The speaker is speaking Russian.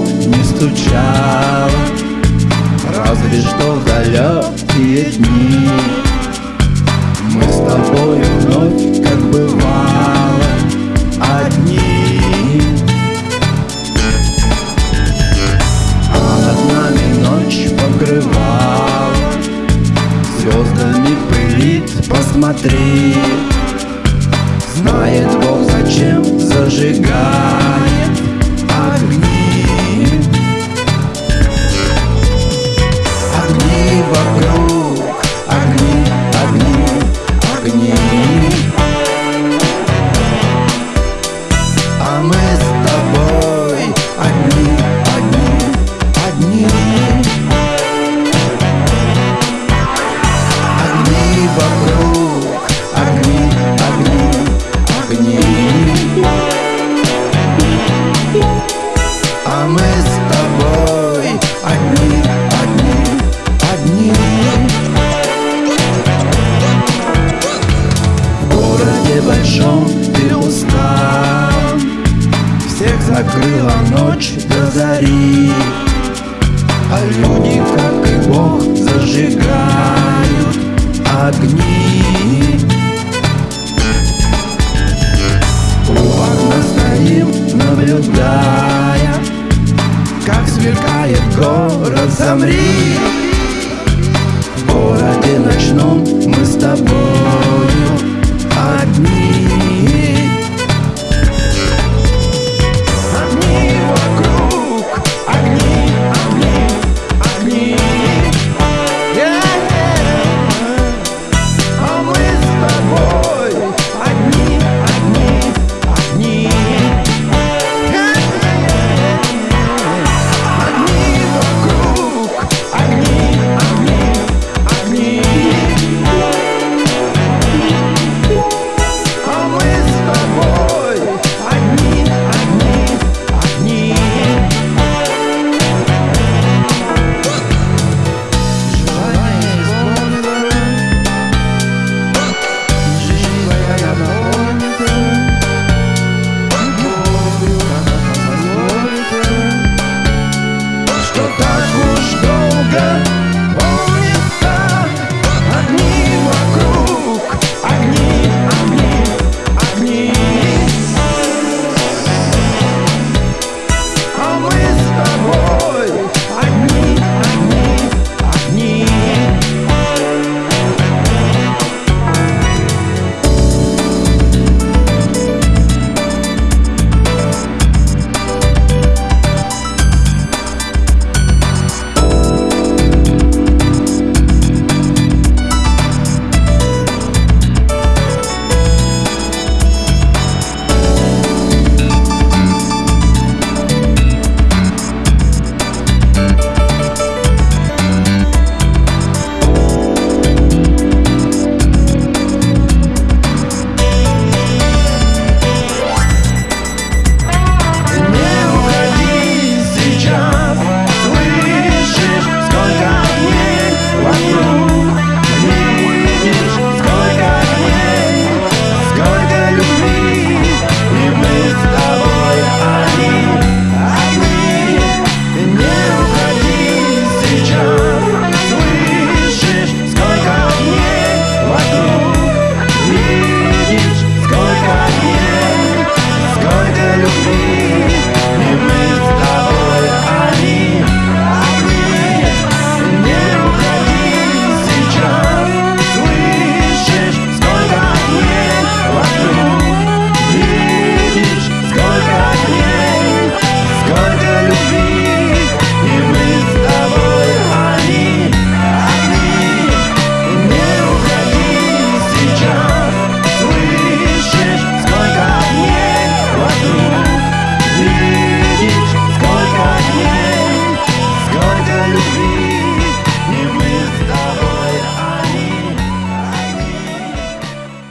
не стучала Разве что в далекие дни. Мы с тобой вновь, как бывало, одни. А над нами ночь покрывала Звездами пылит, посмотри. Знает Бог, зачем зажигает you. Всех закрыла ночь до зари. А люди, как и Бог, зажигают огни. У окна стоим, наблюдая Как сверкает город, замри. В городе ночном мы с тобою одни.